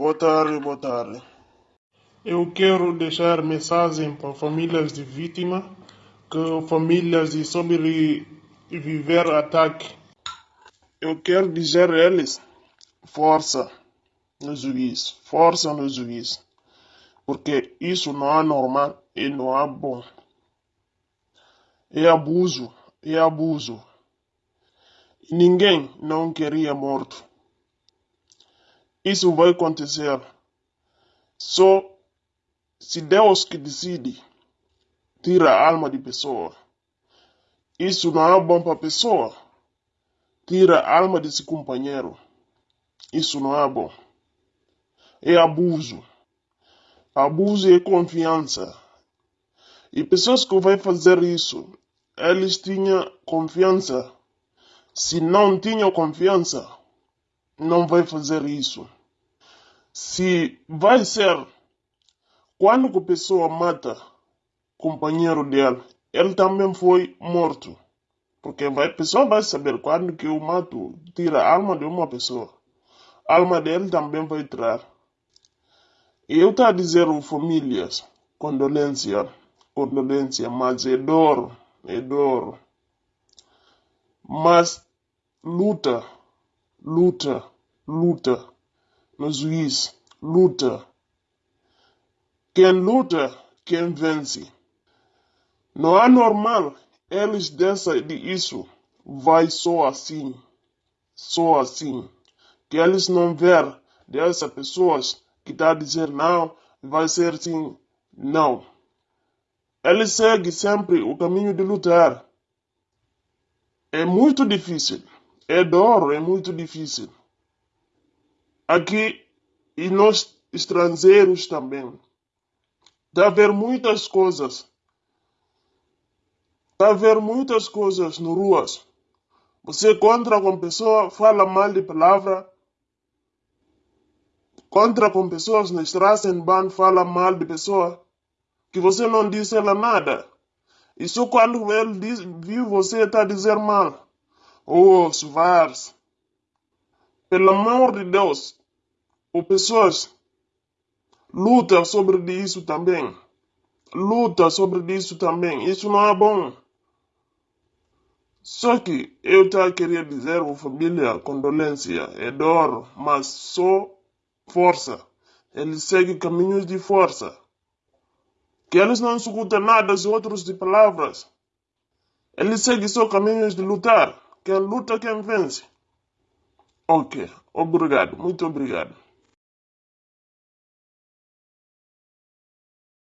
Boa tarde, boa tarde. Eu quero deixar mensagem para famílias de vítima, que famílias de sobreviver ataque. Eu quero dizer a eles, força no juiz, força no juiz, porque isso não é normal e não é bom. É abuso, é abuso. Ninguém não queria morto. Isso vai acontecer. Só se Deus que decide tira a alma de pessoa. Isso não é bom para a pessoa. Tira a alma desse companheiro. Isso não é bom. É abuso. Abuso é confiança. E pessoas que vão fazer isso, eles tinham confiança. Se não tinham confiança, não vai fazer isso. Se vai ser quando a pessoa mata companheiro dela, ele também foi morto. Porque a pessoa vai saber quando que eu mato, tira a alma de uma pessoa. A alma dele também vai tirar. E eu estou a dizer famílias, condolência, condolência, mas é dor, é dor. Mas luta, luta, luta no juiz, luta. Quem luta, quem vence. Não é normal eles dessa de isso vai só assim, só assim. Que eles não ver dessas pessoas que está a dizer não, vai ser assim, não. Eles seguem sempre o caminho de lutar. É muito difícil. É dor, é muito difícil. Aqui, e nós estrangeiros também. Está a ver muitas coisas. Está a ver muitas coisas no ruas. Você contra com pessoa, fala mal de palavra. Contra com pessoas na ban, fala mal de pessoa. Que você não disse ela nada. Só quando ele diz, viu você está a dizer mal. Oh, Svars. Pelo amor de Deus, as pessoas lutam sobre isso também. Luta sobre isso também. Isso não é bom. Só que eu tá queria dizer à família condolência, dor, mas só força. Eles seguem caminhos de força. Que eles não escutam nada dos outros de palavras. Eles seguem só caminhos de lutar. Quem luta, quem vence. Ok, obrigado, muito obrigado.